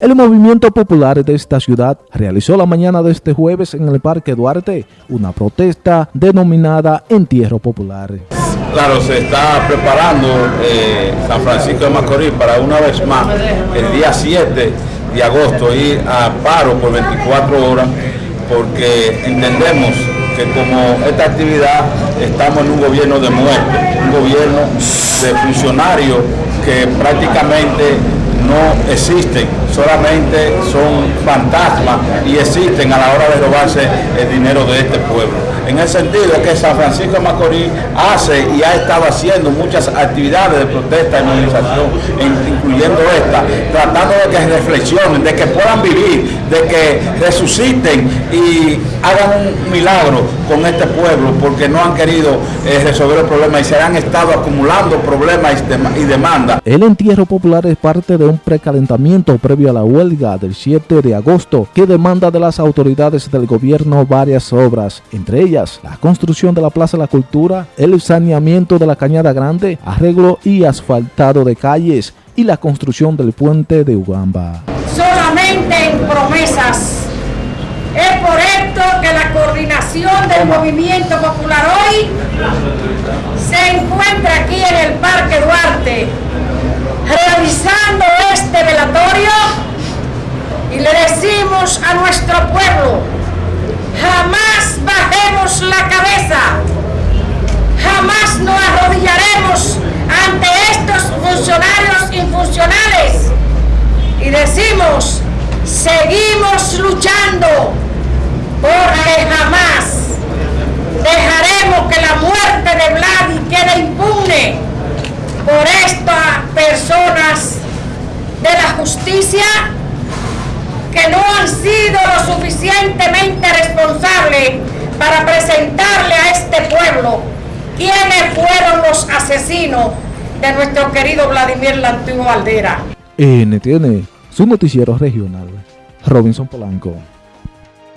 El movimiento popular de esta ciudad realizó la mañana de este jueves en el Parque Duarte una protesta denominada Entierro Popular. Claro, se está preparando eh, San Francisco de Macorís para una vez más el día 7 de agosto ir a paro por 24 horas porque entendemos que como esta actividad estamos en un gobierno de muerte, un gobierno de funcionarios que prácticamente no existen, solamente son fantasmas y existen a la hora de robarse el dinero de este pueblo. En el sentido que San Francisco Macorís hace y ha estado haciendo muchas actividades de protesta y movilización, incluyendo esta, tratando de que reflexionen, de que puedan vivir, de que resuciten y hagan un milagro con este pueblo, porque no han querido eh, resolver el problema y se han estado acumulando problemas y demandas. El entierro popular es parte de un precalentamiento previo a la huelga del 7 de agosto que demanda de las autoridades del gobierno varias obras, entre ellas la construcción de la Plaza de la Cultura, el saneamiento de la Cañada Grande, arreglo y asfaltado de calles y la construcción del puente de Ugamba. Solamente en promesas. Es por esto que la coordinación del movimiento popular hoy se encuentra aquí en el Parque Duarte, realizando este velatorio y le decimos a nuestro pueblo, jamás bajemos la cabeza, jamás nos arrodillaremos ante estos funcionarios infuncionales y decimos, seguimos luchando porque jamás dejaremos que la muerte de Vladi quede impune por estas personas de la justicia que no han sido lo suficientemente responsables para presentarle a este pueblo quiénes fueron los asesinos de nuestro querido Vladimir Lantugo Aldera. NTN, su noticiero regional. Robinson Polanco.